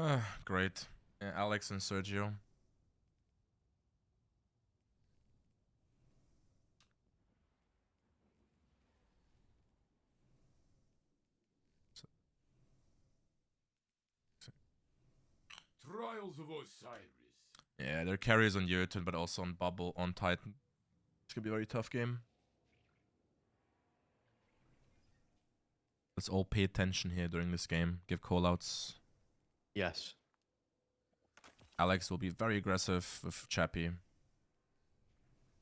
Uh, great. Yeah, Alex and Sergio. Trials of Osiris. Yeah, their carries on Jotun, but also on Bubble, on Titan. It's gonna be a very tough game. Let's all pay attention here during this game. Give callouts. Yes. Alex will be very aggressive with Chappie.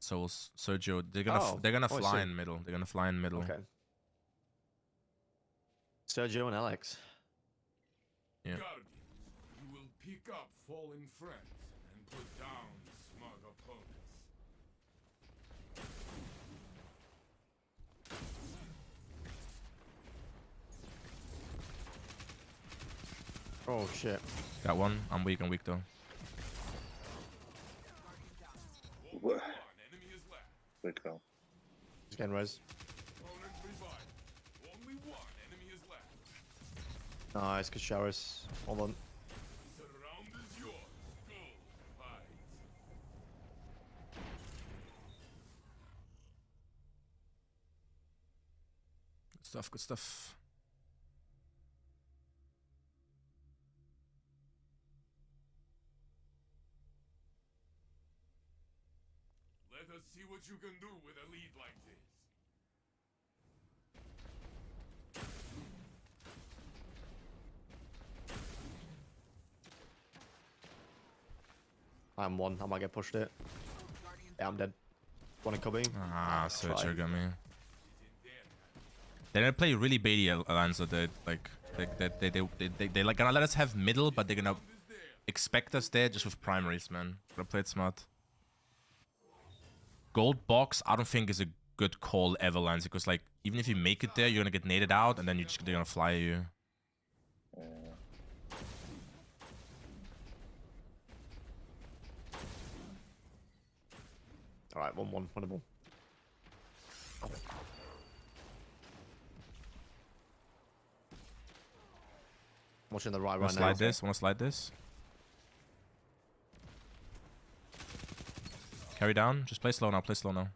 So will Sergio, they're gonna Oh, they're gonna oh, fly see. in middle. They're gonna fly in middle. Okay. Sergio and Alex. Yeah. Guardians, you will pick up fallen friends and put down smug opponents. Oh shit. Got one. I'm weak. I'm weak though. One enemy is left. Good call. He's getting res. Opponent revived. Only one enemy is left. Nice, good showers. Hold on. Surround is yours. Go fight. Good stuff. Good stuff. What you can do with a lead like this. I'm one. I might get pushed it. Yeah, I'm dead. One in cubby. Ah, Sergio try. got me. They're gonna play really baity Al- Alonso. They like they they they they they, they, they like gonna let us have middle, but they're gonna expect us there just with primaries, man. Gotta play it smart. Gold box, I don't think is a good call ever, Lance, because like even if you make it there, you're gonna get naded out, and then you're just they're gonna fly you. Alright, one one, winnable. Watching the right Wanna now. slide this? Wanna slide this? Carry down. Just play slow now. Play slow now.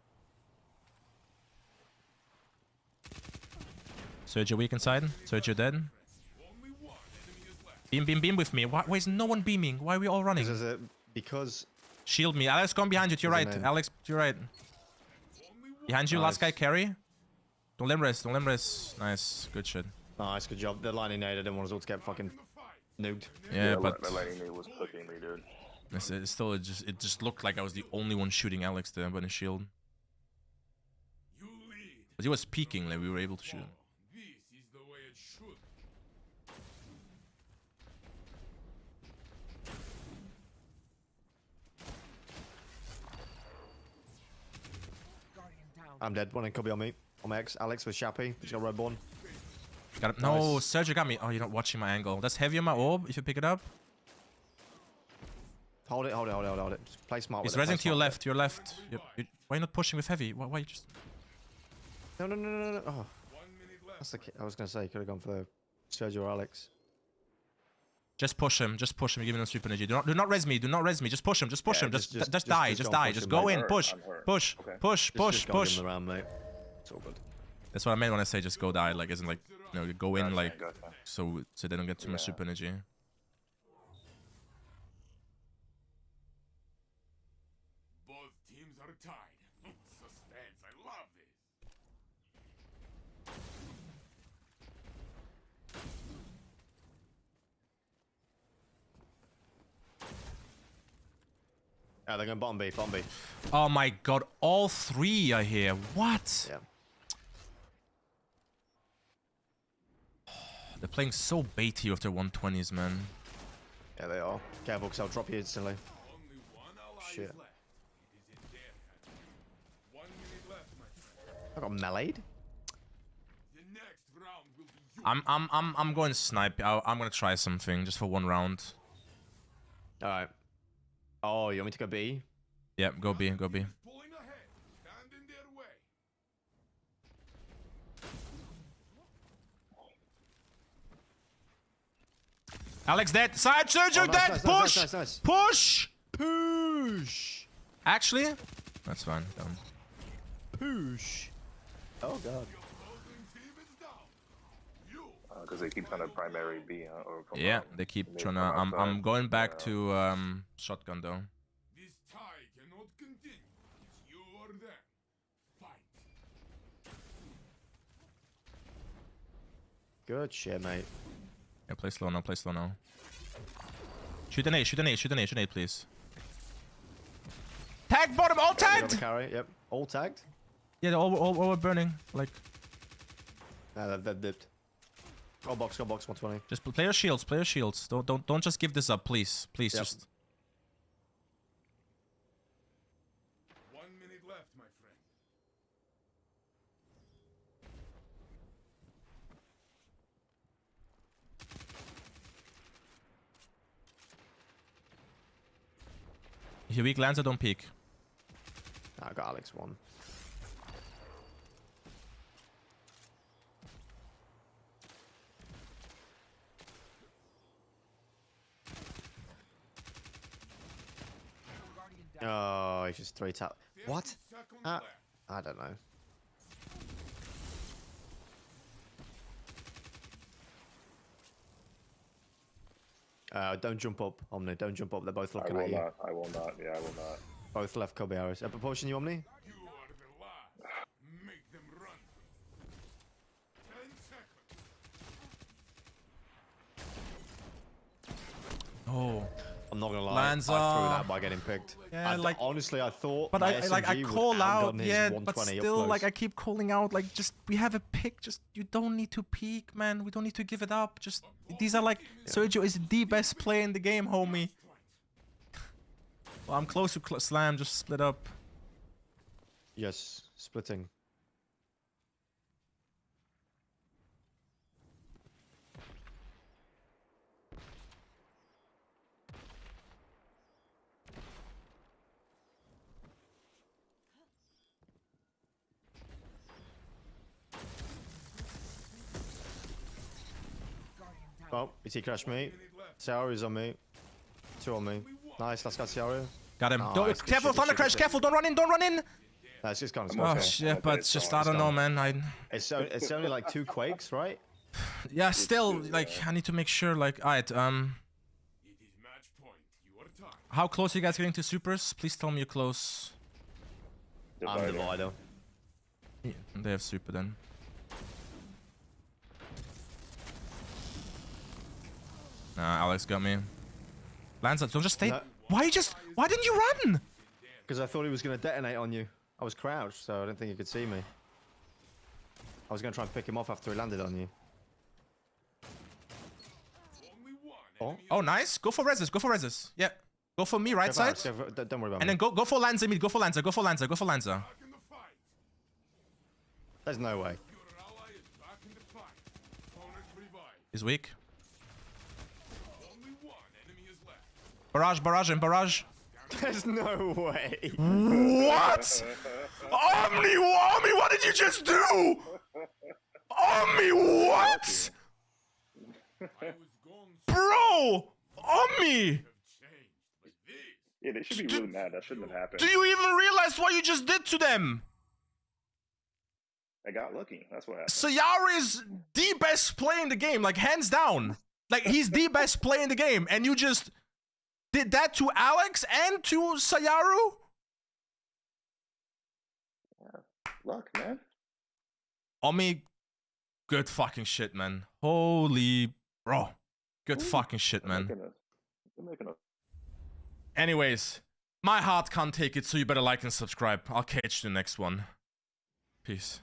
Sergio weak inside. Sergio dead. Only one enemy is left. Beam, beam, beam with me. Why, why is no one beaming? Why are we all running? Because, there's a- because Shield me. Alex, come behind you. To your right. Man. Alex, to your right. Behind you. Last guy, carry. Don't let him rest. Don't let him rest. Nice. Good shit. nice, good job. They're lining nade. I didn't want us all to get fucking The nuked. Yeah, the, but the lightning nade was cooking me, dude. It's, it's still, it just, it just looked like I was the only one shooting Alex there by the shield. But he was peeking, like we were able to shoot him. This is the way it should. I'm dead. One in cubby on me. On my ex. Alex with Shappy. He's got red bone. Got him. No, Nice. Sergio got me. Oh, you're not watching my angle. That's heavy on my orb. If you pick it up, Hold it, hold it, hold it, hold it. Hold it. Just play smart he's with it. play resing to your left. Your left. You- you- why are you not pushing with heavy? Why, why you just? No, no, no, no, no. Oh, One minute left. that's the. ki- I was gonna say you could have gone for Sergio or Alex. Just push him. Just push him. Give him super energy. Do not, do not res me. Do not res me. Just push him. Just push Yeah, him. Just, just- just, just- die. just Just die. Just go mate. in. hurt, Push. Push. Okay. Push. Just, Push. just Push. give him the round, mate. It's all good. That's what I meant when I say just go die. Like, isn't like, you know, go in like, so so they don't get too much super energy. Both teams are tied. Suspense. I love this. Yeah, they're going bottom B, bottom B. Oh my god! All three are here. What? Yeah. They're playing so baity with their 120s, man. Yeah, they are. Careful, because I'll drop you instantly. Only one ally Shit. is left. It is in their hands. One minute left, my friend. I got meleeed. The next round will be. I'm I'm I'm I'm going snipe. I, I'm gonna try something just for one round. Alright. Oh, you want me to go B? Yeah, go B, go B. Pulling ahead. Stand in their way. Alex dead. Side surgery Oh, nice, dead. nice, nice, Push. nice, nice, Push. Push! Actually, that's fine. Done. Push! Oh god. Because Uh, they keep trying to primary B, huh? Or from, Yeah, um, they keep mid trying to. I'm, I'm going back Yeah. to um, shotgun though. This tie cannot continue. It's you or them. Fight. Good shit, mate. Yeah, play slow now. Play slow now. Shoot an A. Shoot an A. Shoot an A. Shoot an A, please. Tag bottom. All We got tagged. carry, yep. All tagged? Yeah, they're all, all, all burning. Like, Nah, that, that dipped. Go box, go box, 120. just play your shields. Play your shields. Don't don't don't just give this up, please. Please, Yep. just. One minute left, my friend. If you weak lands, don't peek. Nah, I got Alex one. Oh, he's just three tap. What? Uh. I don't know. Uh, don't jump up, Omni. Don't jump up. They're both I looking at you. not. I will not. Yeah, I will not. Both left Kobe arrows. A proportion you, Omni? You are the last. Make them run. Ten seconds. Oh. I'm not gonna lie. Lands I threw that by getting picked. Yeah, I, like- honestly, I thought. But I, like I call out, yeah, but still, like. I keep calling out, like just we have a pick. Just you don't need to peek, man. We don't need to give it up. Just these are like Sergio is the best player in the game, homie. Well, I'm close to cl slam. Just split up. Yes, splitting. Oh, BT crashed me. Ciaro is on me. Two on me. Nice, last guy Ciaro. Got him. Nice, don't, good careful, shit, Thundercrash. Careful. Don't run in. Don't run in. That's just kind of Oh okay. shit, Okay, but it's just gone, I don't know, man. I It's, so, it's only like two quakes, right? yeah, still like. I need to make sure. Like, alright. Um, It is match point. Your time. how close are you guys getting to supers? Please tell me you're close. I'm Divider. Divider. Yeah, they have super then. Nah, Alex got me. Lanza, don't just stay. No. Why you just? Why didn't you run? Because I thought he was going to detonate on you. I was crouched, so I didn't think he could see me. I was going to try and pick him off after he landed on you. Oh, Oh, nice. Go for reses. Go for reses. Yeah. Go for me, right Go side. Go for- don't don't worry about And me. then go go for Lanza mid. Go for Lanza. Go for Lanza. Go for Lanza. back in the fight. There's no way. Your ally is back in the fight. Opponent revived. He's weak. Only one enemy is left. Barrage, barrage, and barrage. There's no way. What? Omni, Omni, what did you just do? Omni, what? I was gone so Bro! Omni! have changed. But this Yeah, they should be really mad. That shouldn't have happened. Do you even realize what you just did to them? I got lucky. That's what happened. Sayari is the best play in the game, like hands down. Like he's the best play in the game, and you just did that to Alex and to Sayaru? Yeah. Luck, man. Omi, good fucking shit, man. Holy bro. Good fucking shit, man. making a, they're making a Anyways, my heart can't take it, so you better like and subscribe. I'll catch you the next one. Peace.